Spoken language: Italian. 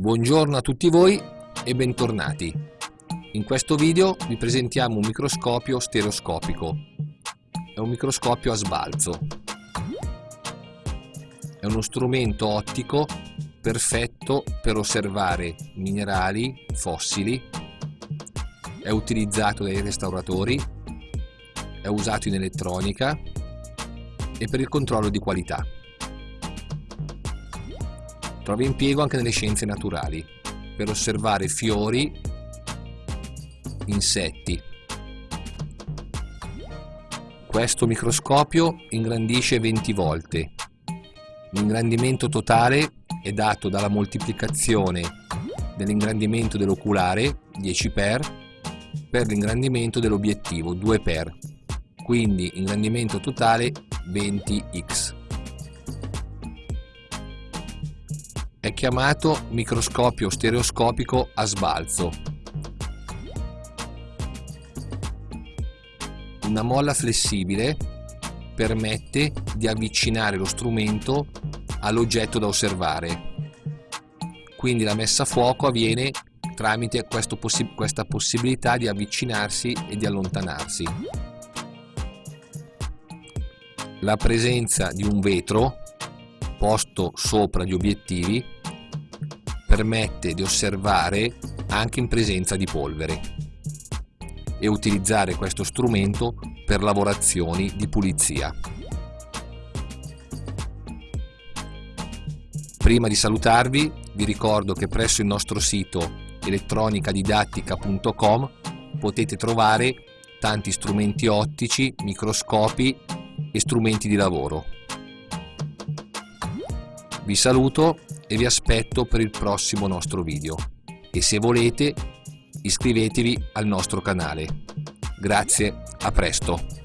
Buongiorno a tutti voi e bentornati. In questo video vi presentiamo un microscopio stereoscopico. È un microscopio a sbalzo. È uno strumento ottico perfetto per osservare minerali, fossili. È utilizzato dai restauratori. È usato in elettronica e per il controllo di qualità. Trova impiego anche nelle scienze naturali, per osservare fiori, insetti. Questo microscopio ingrandisce 20 volte. L'ingrandimento totale è dato dalla moltiplicazione dell'ingrandimento dell'oculare 10 x per l'ingrandimento dell'obiettivo 2 x quindi ingrandimento totale 20x. È chiamato microscopio stereoscopico a sbalzo. Una molla flessibile permette di avvicinare lo strumento all'oggetto da osservare. Quindi la messa a fuoco avviene tramite possi questa possibilità di avvicinarsi e di allontanarsi. La presenza di un vetro posto sopra gli obiettivi permette di osservare anche in presenza di polvere e utilizzare questo strumento per lavorazioni di pulizia. Prima di salutarvi vi ricordo che presso il nostro sito elettronicadidattica.com potete trovare tanti strumenti ottici, microscopi e strumenti di lavoro. Vi saluto e vi aspetto per il prossimo nostro video e se volete iscrivetevi al nostro canale. Grazie, a presto!